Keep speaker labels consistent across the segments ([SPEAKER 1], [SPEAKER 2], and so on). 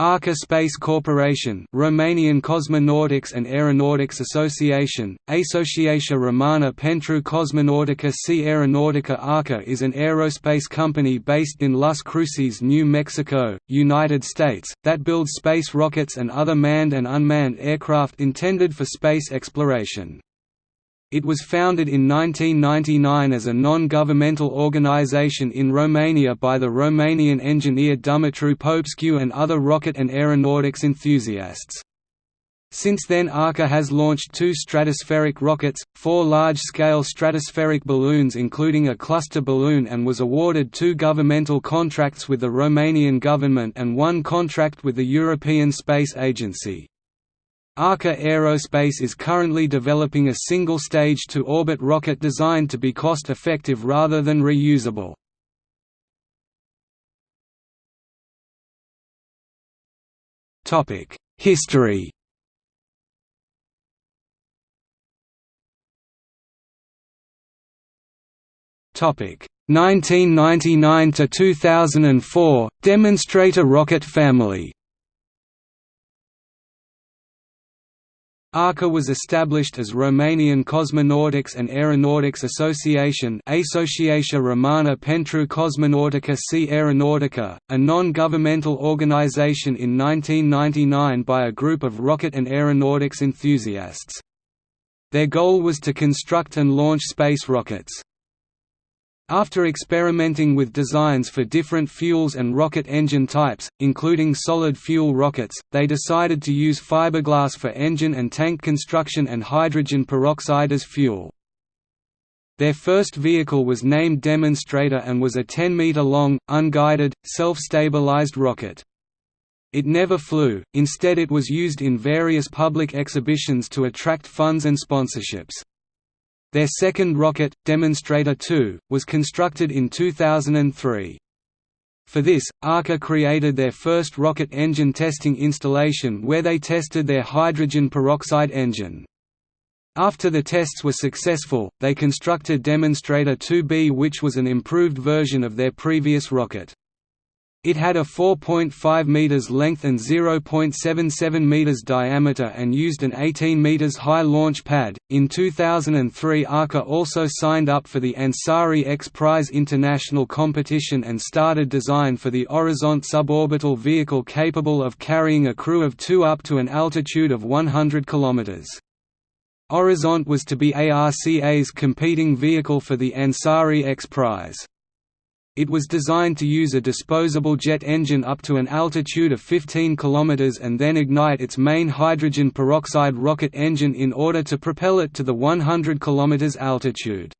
[SPEAKER 1] Arca Space Corporation Romanian Cosmonautics and Aeronautics Association, Asociația Română pentru Cosmonautica și Aeronautica Arca is an aerospace company based in Las Cruces, New Mexico, United States, that builds space rockets and other manned and unmanned aircraft intended for space exploration. It was founded in 1999 as a non-governmental organization in Romania by the Romanian engineer Dumitru Popescu and other rocket and aeronautics enthusiasts. Since then Arca has launched two stratospheric rockets, four large-scale stratospheric balloons including a cluster balloon and was awarded two governmental contracts with the Romanian government and one contract with the European Space Agency. Arca Aerospace is currently developing a single-stage to-orbit rocket designed to be cost-effective rather than reusable. History Topic 1999 to 2004 Demonstrator rocket family ARCA was established as Romanian Cosmonautics and Aeronautics Association Asociația Română pentru Cosmonautica și Aeronautica, a non-governmental organization in 1999 by a group of rocket and aeronautics enthusiasts. Their goal was to construct and launch space rockets. After experimenting with designs for different fuels and rocket engine types, including solid fuel rockets, they decided to use fiberglass for engine and tank construction and hydrogen peroxide as fuel. Their first vehicle was named Demonstrator and was a 10-meter-long, unguided, self-stabilized rocket. It never flew, instead it was used in various public exhibitions to attract funds and sponsorships. Their second rocket, Demonstrator 2, was constructed in 2003. For this, ARCA created their first rocket engine testing installation where they tested their hydrogen peroxide engine. After the tests were successful, they constructed Demonstrator 2B which was an improved version of their previous rocket. It had a 4.5 meters length and 0.77 meters diameter and used an 18 meters high launch pad. In 2003, ARCA also signed up for the Ansari X Prize International competition and started design for the Orizont suborbital vehicle capable of carrying a crew of 2 up to an altitude of 100 kilometers. Orizont was to be ARCA's competing vehicle for the Ansari X Prize. It was designed to use a disposable jet engine up to an altitude of 15 km and then ignite its main hydrogen peroxide rocket engine in order to propel it to the 100 km altitude.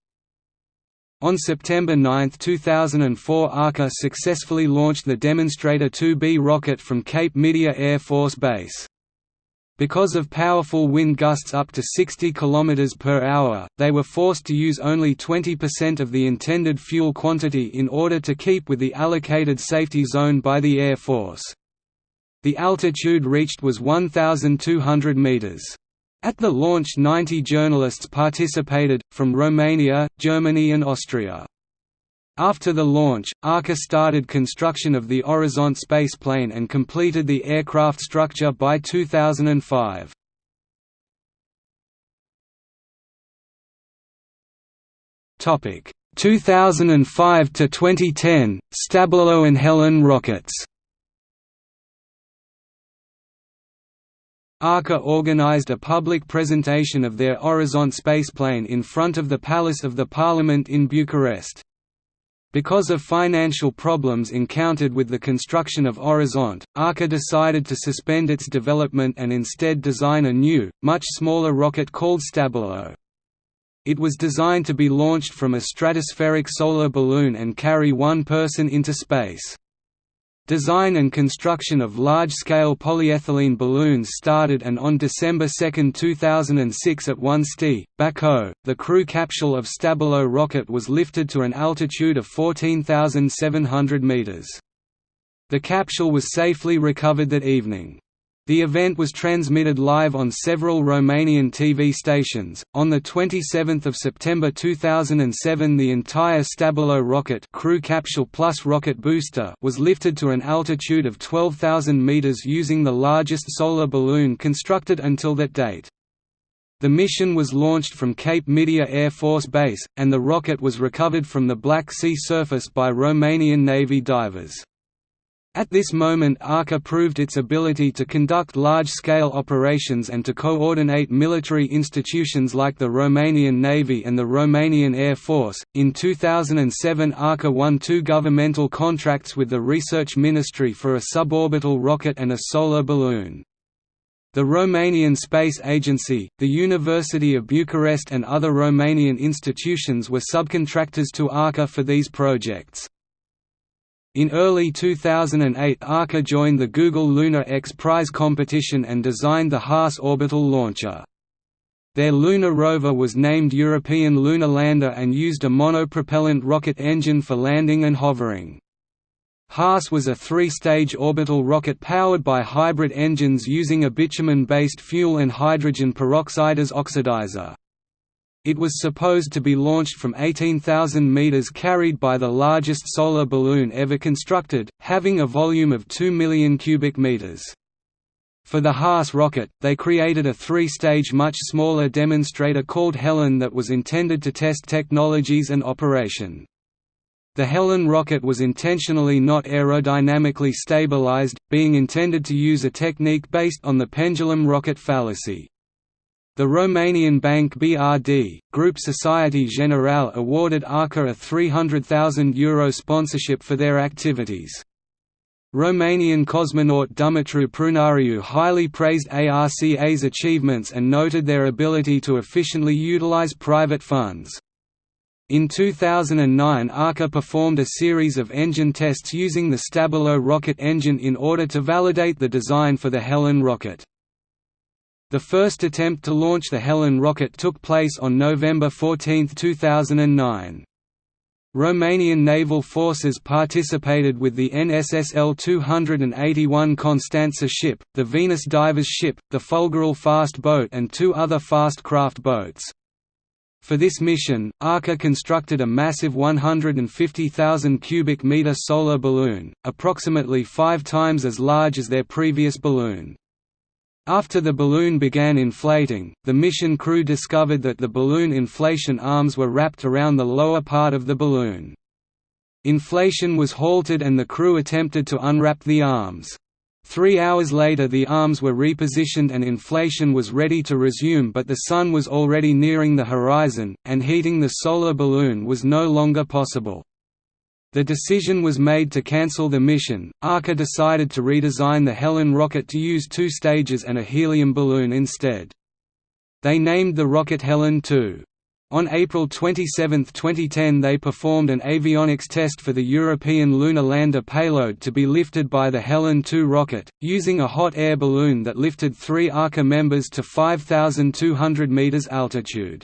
[SPEAKER 1] On September 9, 2004 ARCA successfully launched the Demonstrator 2B rocket from Cape Midia Air Force Base. Because of powerful wind gusts up to 60 km per hour, they were forced to use only 20% of the intended fuel quantity in order to keep with the allocated safety zone by the Air Force. The altitude reached was 1,200 meters. At the launch 90 journalists participated, from Romania, Germany and Austria. After the launch, ARCA started construction of the Orizont spaceplane and completed the aircraft structure by 2005. Topic 2005 to 2010 Stabilo and Helen rockets. ARCA organized a public presentation of their Orizont spaceplane in front of the Palace of the Parliament in Bucharest. Because of financial problems encountered with the construction of Orizont, ARCA decided to suspend its development and instead design a new, much smaller rocket called Stabilo. It was designed to be launched from a stratospheric solar balloon and carry one person into space. Design and construction of large-scale polyethylene balloons started and on December 2, 2006 at Onești, Bacău, the crew capsule of Stabilo rocket was lifted to an altitude of 14,700 meters. The capsule was safely recovered that evening. The event was transmitted live on several Romanian TV stations. On the 27th of September 2007, the entire Stabilo rocket, crew capsule plus rocket booster, was lifted to an altitude of 12,000 meters using the largest solar balloon constructed until that date. The mission was launched from Cape Midia Air Force Base, and the rocket was recovered from the Black Sea surface by Romanian Navy divers. At this moment ARCA proved its ability to conduct large-scale operations and to coordinate military institutions like the Romanian Navy and the Romanian Air Force. In 2007 ARCA won two governmental contracts with the Research Ministry for a suborbital rocket and a solar balloon. The Romanian Space Agency, the University of Bucharest and other Romanian institutions were subcontractors to ARCA for these projects. In early 2008 ARCA joined the Google Lunar X Prize competition and designed the HAAS orbital launcher. Their lunar rover was named European Lunar Lander and used a monopropellant rocket engine for landing and hovering. HAAS was a three-stage orbital rocket powered by hybrid engines using a bitumen-based fuel and hydrogen peroxide as oxidizer. It was supposed to be launched from 18,000 meters carried by the largest solar balloon ever constructed, having a volume of 2 million cubic meters. For the HAAS rocket, they created a three-stage much smaller demonstrator called Helen that was intended to test technologies and operation. The Helen rocket was intentionally not aerodynamically stabilized, being intended to use a technique based on the pendulum rocket fallacy. The Romanian bank BRD, Group Societe Generale awarded ARCA a €300,000 sponsorship for their activities. Romanian cosmonaut Dumitru Prunariu highly praised ARCA's achievements and noted their ability to efficiently utilize private funds. In 2009 ARCA performed a series of engine tests using the Stabilo rocket engine in order to validate the design for the Helen rocket. The first attempt to launch the Helen rocket took place on November 14, 2009. Romanian naval forces participated with the NSSL 281 Constanța ship, the Venus Divers ship, the Fulgerul fast boat and two other fast craft boats. For this mission, ARCA constructed a massive 150,000 cubic meter solar balloon, approximately five times as large as their previous balloon. After the balloon began inflating, the mission crew discovered that the balloon inflation arms were wrapped around the lower part of the balloon. Inflation was halted and the crew attempted to unwrap the arms. Three hours later the arms were repositioned and inflation was ready to resume but the sun was already nearing the horizon, and heating the solar balloon was no longer possible. The decision was made to cancel the mission. ARCA decided to redesign the Helen rocket to use two stages and a helium balloon instead. They named the rocket Helen 2. On April 27, 2010 they performed an avionics test for the European lunar lander payload to be lifted by the Helen 2 rocket, using a hot air balloon that lifted three ARCA members to 5,200 meters altitude.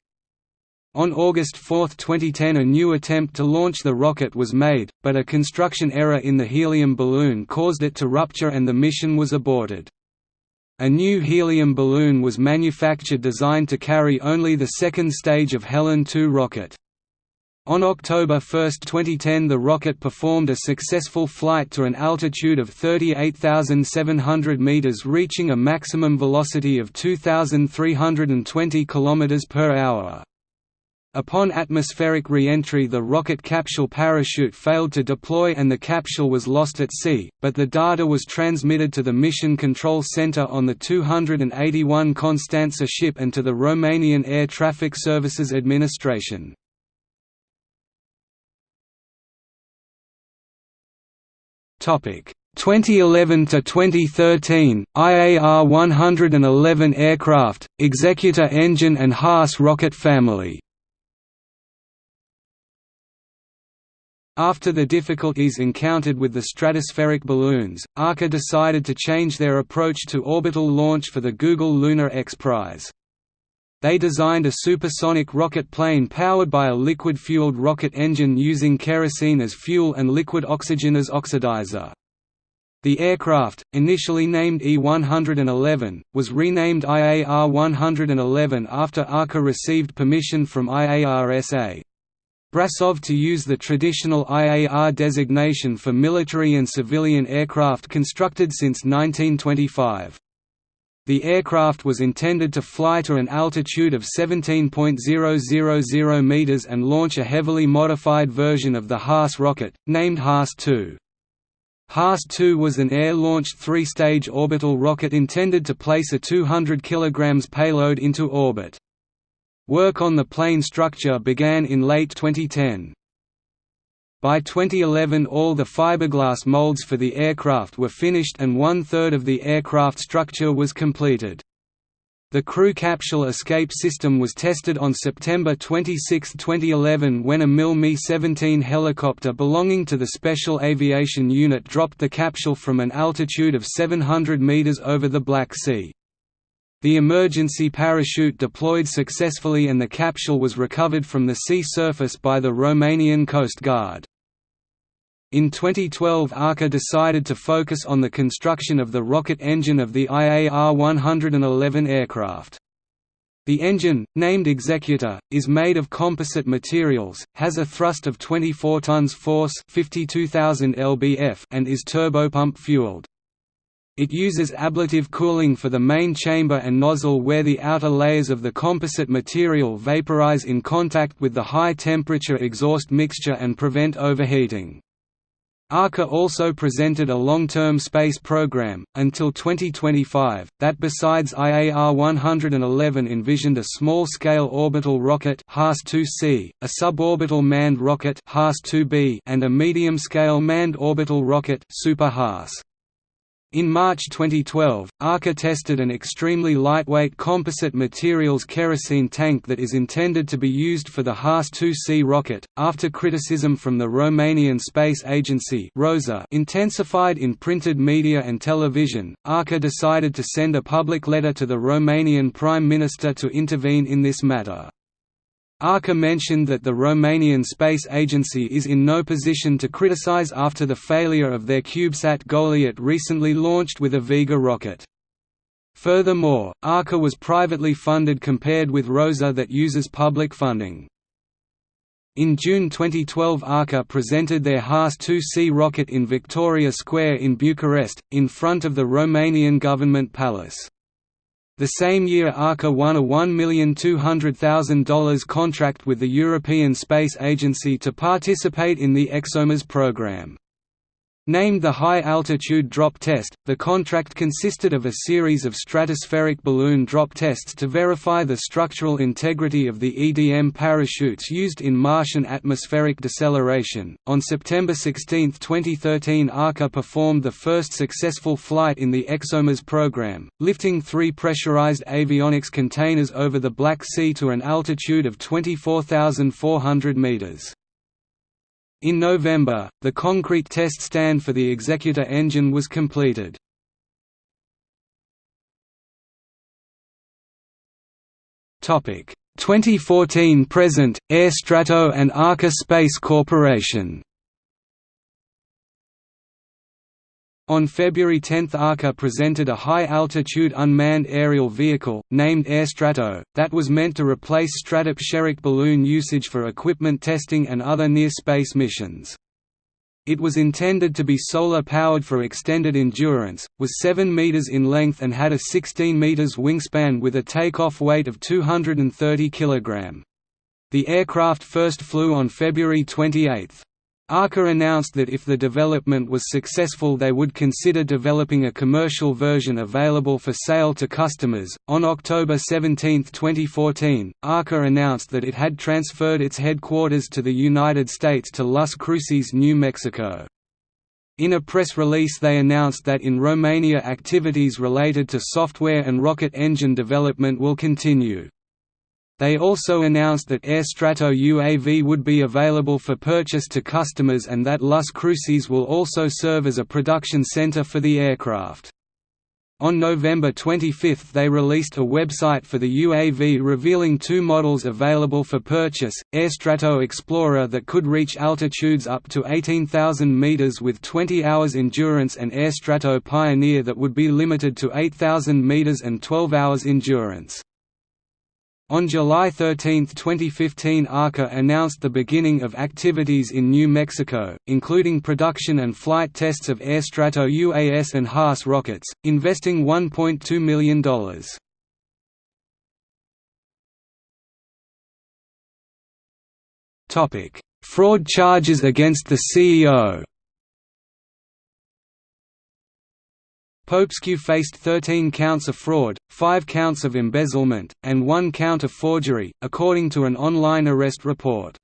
[SPEAKER 1] On August 4, 2010 a new attempt to launch the rocket was made, but a construction error in the helium balloon caused it to rupture and the mission was aborted. A new helium balloon was manufactured designed to carry only the second stage of Helen 2 rocket. On October 1, 2010 the rocket performed a successful flight to an altitude of 38,700 meters reaching a maximum velocity of 2,320 km per hour. Upon atmospheric re-entry the rocket capsule parachute failed to deploy and the capsule was lost at sea, but the data was transmitted to the Mission Control Center on the 281 Constanța ship and to the Romanian Air Traffic Services Administration. Topic 2011 to 2013 IAR 111 aircraft, Executor engine and HAAS rocket family After the difficulties encountered with the stratospheric balloons, ARCA decided to change their approach to orbital launch for the Google Lunar X Prize. They designed a supersonic rocket plane powered by a liquid-fueled rocket engine using kerosene as fuel and liquid oxygen as oxidizer. The aircraft, initially named E-111, was renamed IAR-111 after ARCA received permission from IARSA. Brasov to use the traditional IAR designation for military and civilian aircraft constructed since 1925. The aircraft was intended to fly to an altitude of 17.000 meters and launch a heavily modified version of the Haas rocket, named Haas-2. Haas-2 was an air-launched three-stage orbital rocket intended to place a 200 kg payload into orbit. Work on the plane structure began in late 2010. By 2011 all the fiberglass molds for the aircraft were finished and one-third of the aircraft structure was completed. The crew capsule escape system was tested on September 26, 2011 when a MiL Mi-17 helicopter belonging to the Special Aviation Unit dropped the capsule from an altitude of 700 meters over the Black Sea. The emergency parachute deployed successfully and the capsule was recovered from the sea surface by the Romanian Coast Guard. In 2012 ARCA decided to focus on the construction of the rocket engine of the IAR-111 aircraft. The engine, named Executor, is made of composite materials, has a thrust of 24 tons force 52,000 lbf and is turbopump-fueled. It uses ablative cooling for the main chamber and nozzle where the outer layers of the composite material vaporize in contact with the high-temperature exhaust mixture and prevent overheating. ARCA also presented a long-term space program, until 2025, that besides IAR-111 envisioned a small-scale orbital rocket HAAS-2C, a suborbital manned rocket HAAS-2B and a medium-scale manned orbital rocket Super HAAS. In March 2012, ARCA tested an extremely lightweight composite materials kerosene tank that is intended to be used for the Haas-2C rocket. After criticism from the Romanian Space Agency (ROSA) intensified in printed media and television, ARCA decided to send a public letter to the Romanian Prime Minister to intervene in this matter. ARCA mentioned that the Romanian Space Agency is in no position to criticize after the failure of their CubeSat Goliat recently launched with a Vega rocket. Furthermore, ARCA was privately funded compared with ROSA that uses public funding. In June 2012 ARCA presented their Haas-2C rocket in Victoria Square in Bucharest, in front of the Romanian government palace. The same year ARCA won a $1,200,000 contract with the European Space Agency to participate in the ExoMars program. Named the High Altitude Drop Test, the contract consisted of a series of stratospheric balloon drop tests to verify the structural integrity of the EDM parachutes used in Martian atmospheric deceleration. On September 16, 2013, ARCA performed the first successful flight in the ExoMars program, lifting three pressurized avionics containers over the Black Sea to an altitude of 24,400 meters. In November, the concrete test stand for the Executor engine was completed. Topic 2014 present Air Strato and Arca Space Corporation On February 10 ARCA presented a high-altitude unmanned aerial vehicle, named AirStrato, that was meant to replace stratospheric balloon usage for equipment testing and other near-space missions. It was intended to be solar-powered for extended endurance, was 7 meters in length and had a 16 meters wingspan with a takeoff weight of 230 kg. The aircraft first flew on February 28. ARCA announced that if the development was successful, they would consider developing a commercial version available for sale to customers. On October 17, 2014, ARCA announced that it had transferred its headquarters to the United States to Las Cruces, New Mexico. In a press release they announced that in Romania activities related to software and rocket engine development will continue. They also announced that AirStrato UAV would be available for purchase to customers and that Las Cruces will also serve as a production center for the aircraft. On November 25 they released a website for the UAV revealing two models available for purchase, Airstrato Explorer that could reach altitudes up to 18,000 meters with 20 hours endurance and Airstrato Pioneer that would be limited to 8,000 meters and 12 hours endurance. On July 13, 2015 ARCA announced the beginning of activities in New Mexico, including production and flight tests of Airstrato UAS and HAAS rockets, investing $1.2 million. Fraud charges against the CEO Popescu faced 13 counts of fraud, 5 counts of embezzlement, and 1 count of forgery, according to an online arrest report.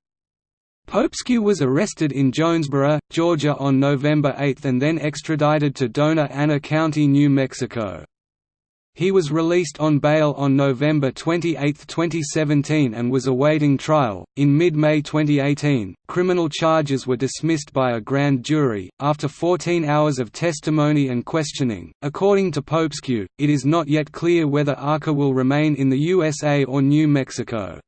[SPEAKER 1] Popescu was arrested in Jonesboro, Georgia on November 8 and then extradited to Dona Ana County, New Mexico. He was released on bail on November 28, 2017 and was awaiting trial. In mid May 2018, criminal charges were dismissed by a grand jury, after 14 hours of testimony and questioning. According to Popescu, it is not yet clear whether ARCA will remain in the USA or New Mexico.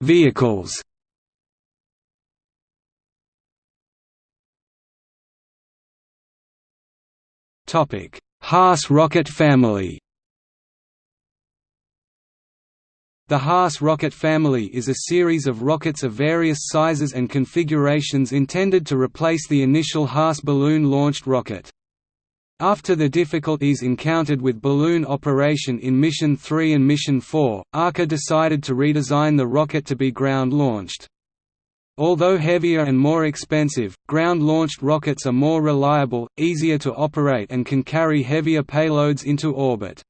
[SPEAKER 1] Vehicles Topic: HAAS rocket family. The HAAS rocket family is a series of rockets of various sizes and configurations intended to replace the initial HAAS balloon-launched rocket. After the difficulties encountered with balloon operation in Mission 3 and Mission 4, ARCA decided to redesign the rocket to be ground-launched. Although heavier and more expensive, ground-launched rockets are more reliable, easier to operate and can carry heavier payloads into orbit.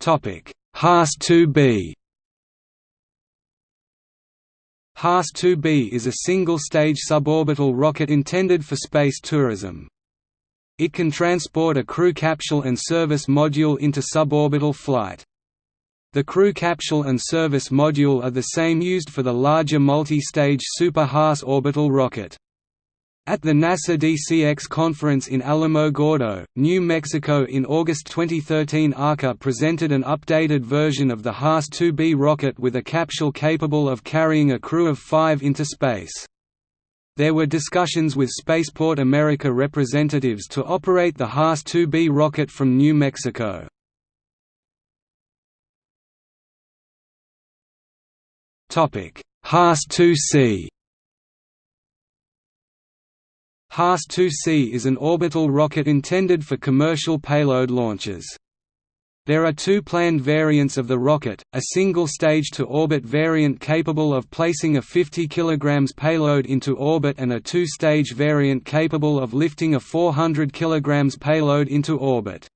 [SPEAKER 1] HAAS-2B HAAS-2B is a single-stage suborbital rocket intended for space tourism. It can transport a crew capsule and service module into suborbital flight. The crew capsule and service module are the same used for the larger multi-stage Super HAAS orbital rocket. At the NASA DCX conference in Alamogordo, New Mexico in August 2013 ARCA presented an updated version of the HAAS-2B rocket with a capsule capable of carrying a crew of five into space. There were discussions with Spaceport America representatives to operate the HAAS-2B rocket from New Mexico. HAAS-2C HAAS-2C is an orbital rocket intended for commercial payload launches. There are two planned variants of the rocket, a single stage-to-orbit variant capable of placing a 50 kg payload into orbit and a two-stage variant capable of lifting a 400 kg payload into orbit.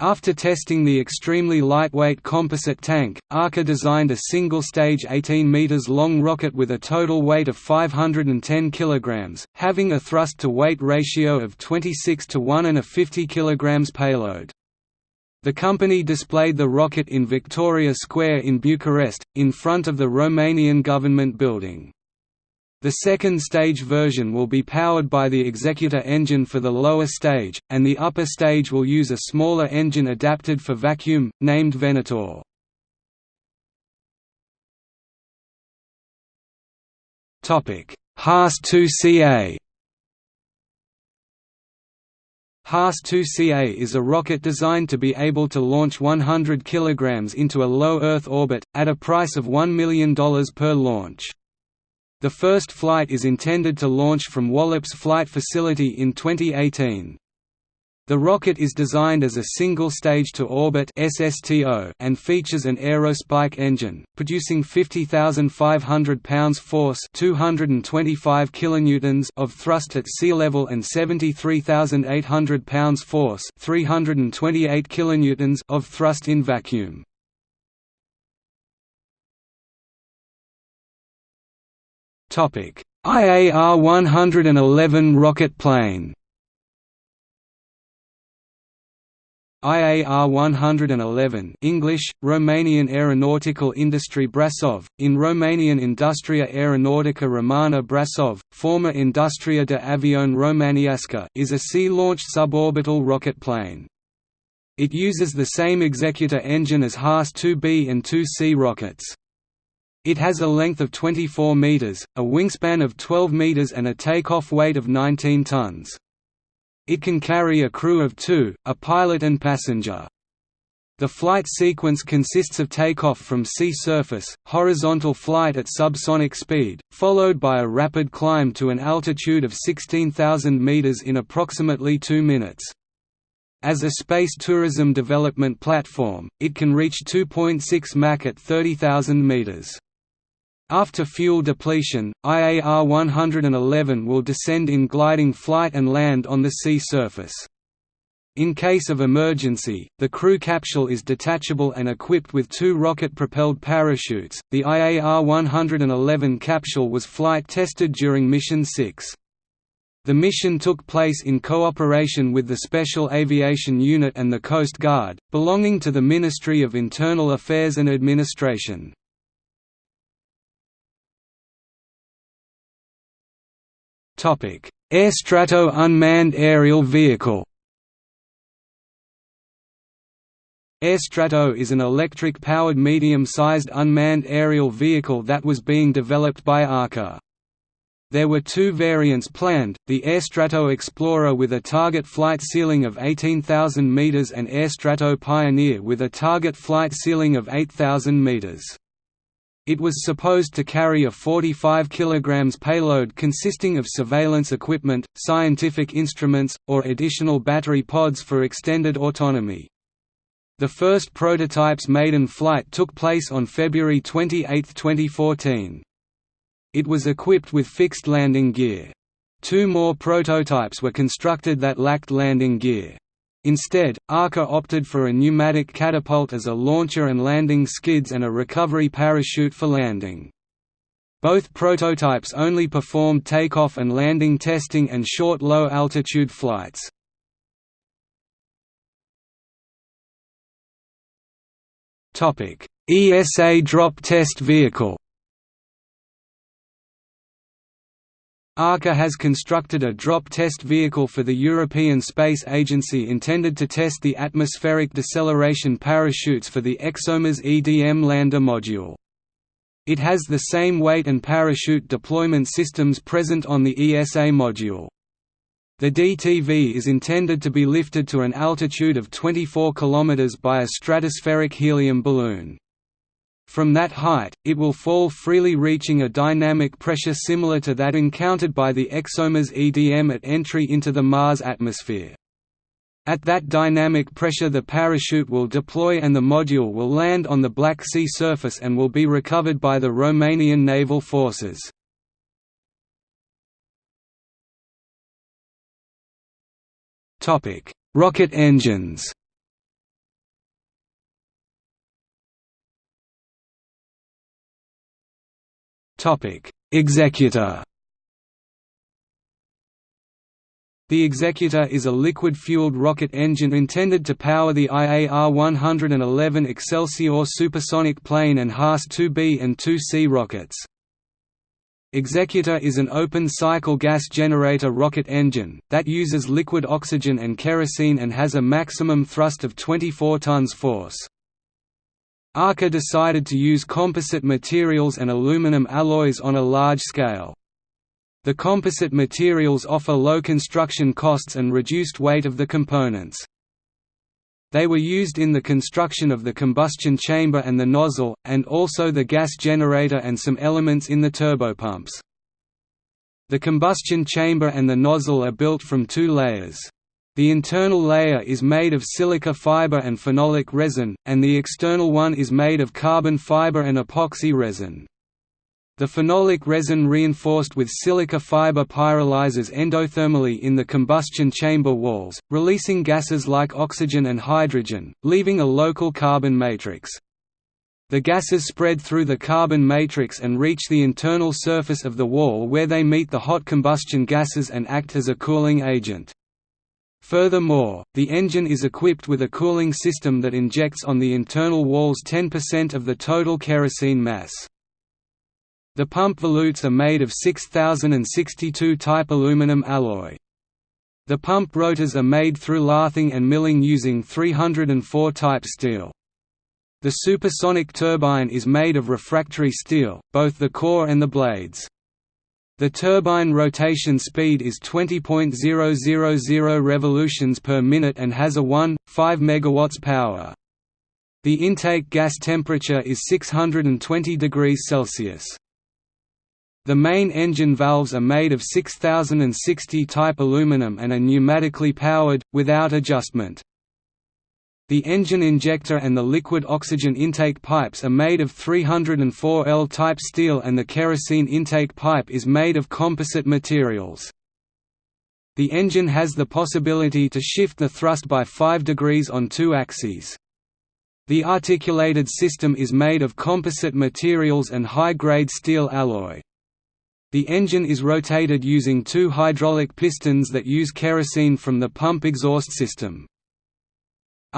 [SPEAKER 1] After testing the extremely lightweight composite tank, ARCA designed a single-stage 18 meters long rocket with a total weight of 510 kg, having a thrust-to-weight ratio of 26 to 1 and a 50 kg payload. The company displayed the rocket in Victoria Square in Bucharest, in front of the Romanian government building. The second stage version will be powered by the Executor engine for the lower stage, and the upper stage will use a smaller engine adapted for vacuum, named Venator. HAAS-2CA HAAS-2CA is a rocket designed to be able to launch 100 kg into a low Earth orbit, at a price of $1 million per launch. The first flight is intended to launch from Wallops Flight Facility in 2018. The rocket is designed as a single stage to orbit and features an aerospike engine, producing 50,500 pounds force (225 kilonewtons) of thrust at sea level and 73,800 pounds force (328 kilonewtons) of thrust in vacuum. IAR-111 rocket plane IAR 111 English, Romanian Aeronautical Industry Brasov, in Romanian Industria Aeronautica Romana Brasov, former Industria de Avion Romaniasca is a sea-launched suborbital rocket plane. It uses the same executor engine as Haas-2B and 2C rockets. It has a length of 24 meters, a wingspan of 12 meters and a takeoff weight of 19 tons. It can carry a crew of two, a pilot and passenger. The flight sequence consists of takeoff from sea surface, horizontal flight at subsonic speed, followed by a rapid climb to an altitude of 16,000 meters in approximately 2 minutes. As a space tourism development platform, it can reach 2.6 Mach at 30,000 meters. After fuel depletion, IAR 111 will descend in gliding flight and land on the sea surface. In case of emergency, the crew capsule is detachable and equipped with two rocket-propelled parachutes. The IAR 111 capsule was flight tested during Mission 6. The mission took place in cooperation with the Special Aviation Unit and the Coast Guard, belonging to the Ministry of Internal Affairs and Administration. Airstrato unmanned aerial vehicle Airstrato is an electric-powered medium-sized unmanned aerial vehicle that was being developed by ARCA. There were two variants planned, the Airstrato Explorer with a target flight ceiling of 18,000 meters and Airstrato Pioneer with a target flight ceiling of 8,000 meters. It was supposed to carry a 45 kg payload consisting of surveillance equipment, scientific instruments, or additional battery pods for extended autonomy. The first prototype's maiden flight took place on February 28, 2014. It was equipped with fixed landing gear. Two more prototypes were constructed that lacked landing gear. Instead, ARCA opted for a pneumatic catapult as a launcher and landing skids and a recovery parachute for landing. Both prototypes only performed takeoff and landing testing and short low-altitude flights. ESA drop test vehicle ARCA has constructed a drop test vehicle for the European Space Agency intended to test the atmospheric deceleration parachutes for the ExoMars EDM lander module. It has the same weight and parachute deployment systems present on the ESA module. The DTV is intended to be lifted to an altitude of 24 km by a stratospheric helium balloon. From that height, it will fall freely reaching a dynamic pressure similar to that encountered by the ExoMars EDM at entry into the Mars atmosphere. At that dynamic pressure the parachute will deploy and the module will land on the Black Sea surface and will be recovered by the Romanian naval forces. Rocket engines Topic: Executor. The Executor is a liquid-fueled rocket engine intended to power the IAR-111 Excelsior supersonic plane and Haas-2B and 2C rockets. Executor is an open-cycle gas generator rocket engine, that uses liquid oxygen and kerosene and has a maximum thrust of 24 tons force. ARCA decided to use composite materials and aluminum alloys on a large scale. The composite materials offer low construction costs and reduced weight of the components. They were used in the construction of the combustion chamber and the nozzle, and also the gas generator and some elements in the turbopumps. The combustion chamber and the nozzle are built from two layers. The internal layer is made of silica fiber and phenolic resin, and the external one is made of carbon fiber and epoxy resin. The phenolic resin reinforced with silica fiber pyrolyzes endothermally in the combustion chamber walls, releasing gases like oxygen and hydrogen, leaving a local carbon matrix. The gases spread through the carbon matrix and reach the internal surface of the wall where they meet the hot combustion gases and act as a cooling agent. Furthermore, the engine is equipped with a cooling system that injects on the internal walls 10% of the total kerosene mass. The pump volutes are made of 6062 type aluminum alloy. The pump rotors are made through lathing and milling using 304 type steel. The supersonic turbine is made of refractory steel, both the core and the blades. The turbine rotation speed is 20.000 revolutions per minute and has a 1.5 MW power. The intake gas temperature is 620 degrees Celsius. The main engine valves are made of 6060 type aluminum and are pneumatically powered, without adjustment. The engine injector and the liquid oxygen intake pipes are made of 304L type steel and the kerosene intake pipe is made of composite materials. The engine has the possibility to shift the thrust by 5 degrees on two axes. The articulated system is made of composite materials and high-grade steel alloy. The engine is rotated using two hydraulic pistons that use kerosene from the pump exhaust system.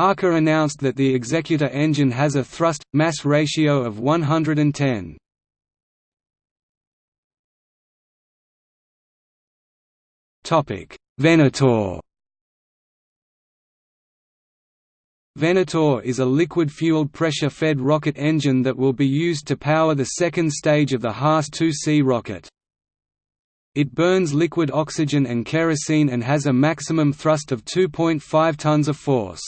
[SPEAKER 1] Arca announced that the Executor engine has a thrust-mass ratio of 110. Venator Venator is a liquid-fueled pressure-fed rocket engine that will be used to power the second stage of the Haas-2C rocket. It burns liquid oxygen and kerosene and has a maximum thrust of 2.5 tons of force.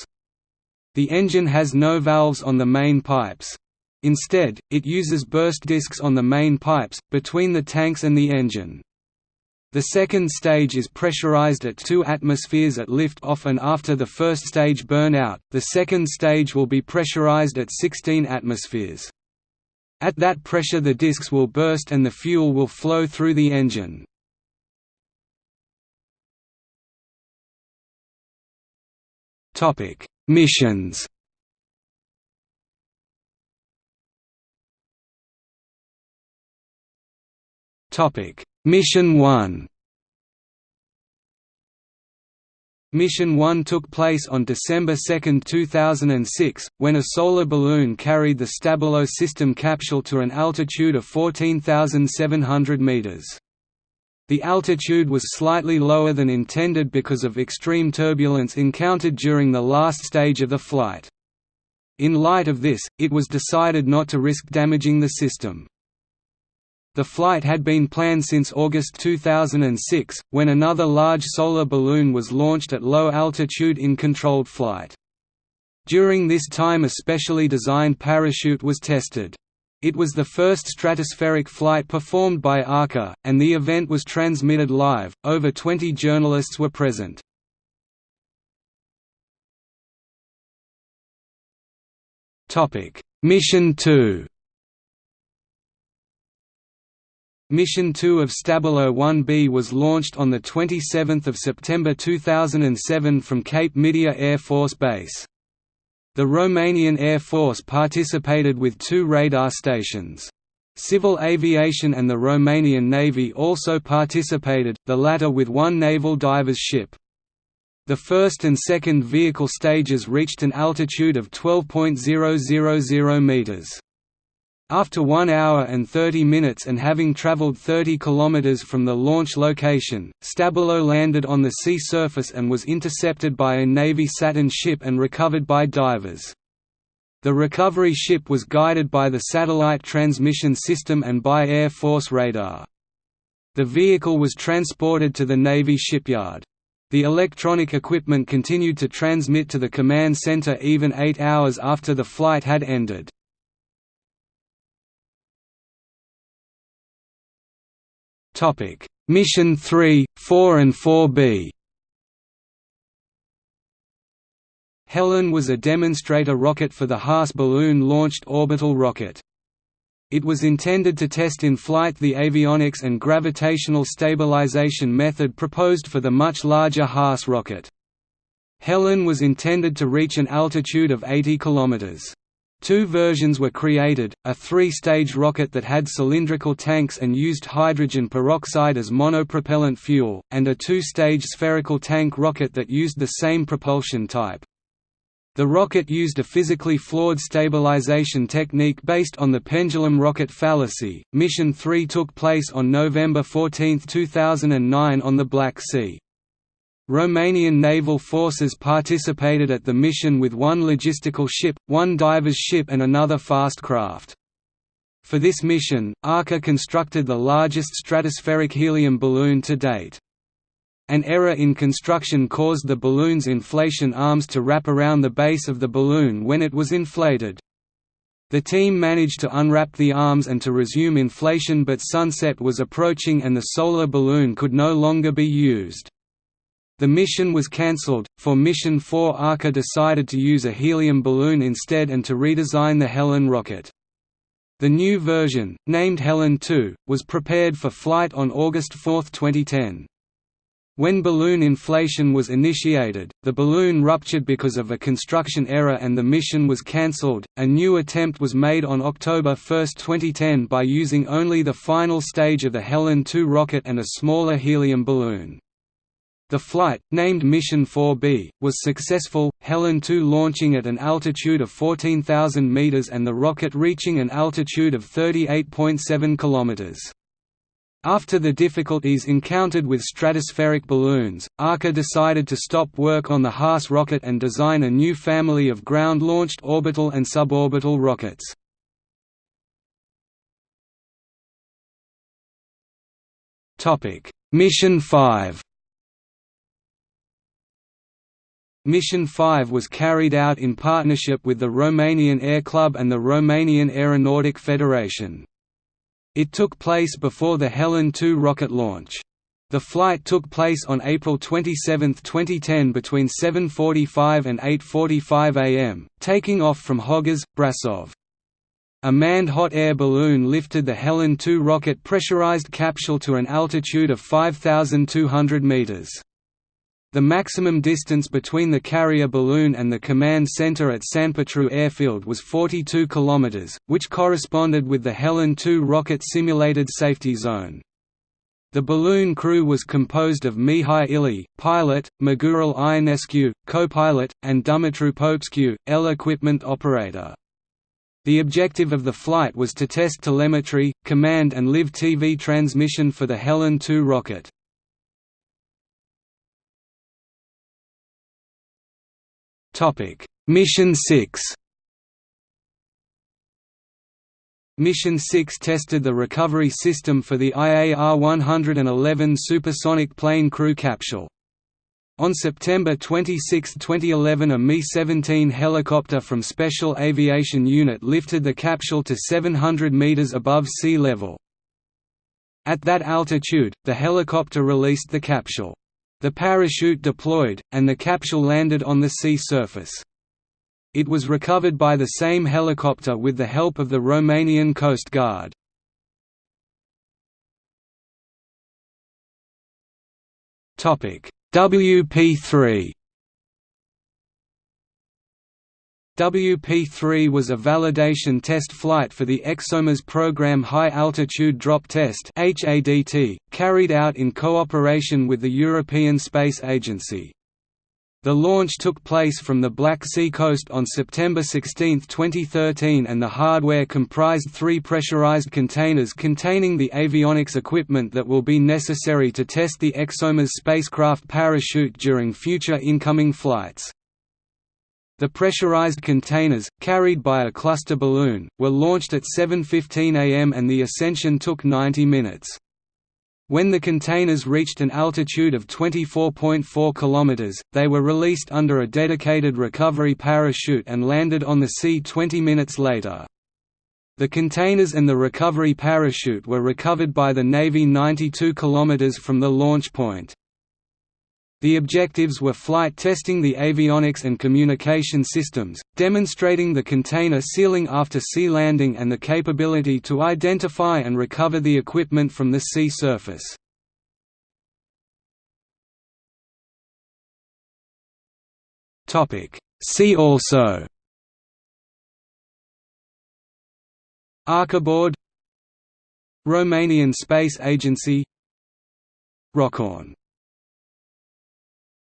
[SPEAKER 1] The engine has no valves on the main pipes. Instead, it uses burst discs on the main pipes, between the tanks and the engine. The second stage is pressurized at 2 atmospheres at lift-off and after the first stage burnout, the second stage will be pressurized at 16 atmospheres. At that pressure the discs will burst and the fuel will flow through the engine. Topic: Missions Topic: Mission 1. Mission 1 took place on December 2, 2006, when a solar balloon carried the Stabilo system capsule to an altitude of 14,700 meters. The altitude was slightly lower than intended because of extreme turbulence encountered during the last stage of the flight. In light of this, it was decided not to risk damaging the system. The flight had been planned since August 2006, when another large solar balloon was launched at low altitude in controlled flight. During this time a specially designed parachute was tested. It was the first stratospheric flight performed by Arca, and the event was transmitted live. Over 20 journalists were present. Topic: Mission 2. Mission 2 of Stabilo 1B was launched on the 27th of September 2007 from Cape Midia Air Force Base. The Romanian Air Force participated with two radar stations. Civil aviation and the Romanian Navy also participated, the latter with one naval divers ship. The first and second vehicle stages reached an altitude of 12.000 meters. After 1 hour and 30 minutes and having traveled 30 km from the launch location, Stabilo landed on the sea surface and was intercepted by a Navy Saturn ship and recovered by divers. The recovery ship was guided by the satellite transmission system and by Air Force radar. The vehicle was transported to the Navy shipyard. The electronic equipment continued to transmit to the command center even eight hours after the flight had ended. Topic: Mission 3, 4 and 4B. Helen was a demonstrator rocket for the Haas balloon-launched orbital rocket. It was intended to test in flight the avionics and gravitational stabilization method proposed for the much larger Haas rocket. Helen was intended to reach an altitude of 80 kilometers. Two versions were created, a three-stage rocket that had cylindrical tanks and used hydrogen peroxide as monopropellant fuel, and a two-stage spherical tank rocket that used the same propulsion type. The rocket used a physically flawed stabilization technique based on the pendulum rocket fallacy. Mission 3 took place on November 14, 2009 on the Black Sea. Romanian naval forces participated at the mission with one logistical ship, one diver's ship and another fast craft. For this mission, Arca constructed the largest stratospheric helium balloon to date. An error in construction caused the balloon's inflation arms to wrap around the base of the balloon when it was inflated. The team managed to unwrap the arms and to resume inflation but sunset was approaching and the solar balloon could no longer be used. The mission was cancelled. For Mission 4, Arca decided to use a helium balloon instead and to redesign the Helen rocket. The new version, named Helen 2, was prepared for flight on August 4, 2010. When balloon inflation was initiated, the balloon ruptured because of a construction error and the mission was cancelled. A new attempt was made on October 1, 2010 by using only the final stage of the Helen 2 rocket and a smaller helium balloon. The flight, named Mission 4B, was successful, Helen 2 launching at an altitude of 14,000 meters and the rocket reaching an altitude of 38.7 kilometers. After the difficulties encountered with stratospheric balloons, Arca decided to stop work on the Haas rocket and design a new family of ground-launched orbital and suborbital rockets. Mission 5 Mission 5 was carried out in partnership with the Romanian Air Club and the Romanian Aeronautic Federation. It took place before the Helen 2 rocket launch. The flight took place on April 27, 2010 between 7.45 and 8.45 am, taking off from Hoghiz, Brasov. A manned hot air balloon lifted the Helen 2 rocket pressurized capsule to an altitude of 5,200 meters. The maximum distance between the carrier balloon and the command center at Sanpetru Airfield was 42 km, which corresponded with the Helen 2 rocket simulated safety zone. The balloon crew was composed of Mihai Ilie, pilot, Mugurel Ionescu, co-pilot, and Dumitru Popescu, L equipment operator. The objective of the flight was to test telemetry, command and live TV transmission for the Helen 2 rocket. Topic: Mission 6. Mission 6 tested the recovery system for the IAR-111 supersonic plane crew capsule. On September 26, 2011 a Mi-17 helicopter from Special Aviation Unit lifted the capsule to 700 meters above sea level. At that altitude, the helicopter released the capsule. The parachute deployed, and the capsule landed on the sea surface. It was recovered by the same helicopter with the help of the Romanian Coast Guard. WP3 WP-3 was a validation test flight for the ExoMars program High Altitude Drop Test carried out in cooperation with the European Space Agency. The launch took place from the Black Sea coast on September 16, 2013 and the hardware comprised three pressurized containers containing the avionics equipment that will be necessary to test the ExoMars spacecraft parachute during future incoming flights. The pressurized containers, carried by a cluster balloon, were launched at 7.15 am and the ascension took 90 minutes. When the containers reached an altitude of 24.4 km, they were released under a dedicated recovery parachute and landed on the sea 20 minutes later. The containers and the recovery parachute were recovered by the Navy 92 km from the launch point. The objectives were flight testing the avionics and communication systems, demonstrating the container sealing after sea landing and the capability to identify and recover the equipment from the sea surface. See also Arcaboard Romanian Space Agency Rockoon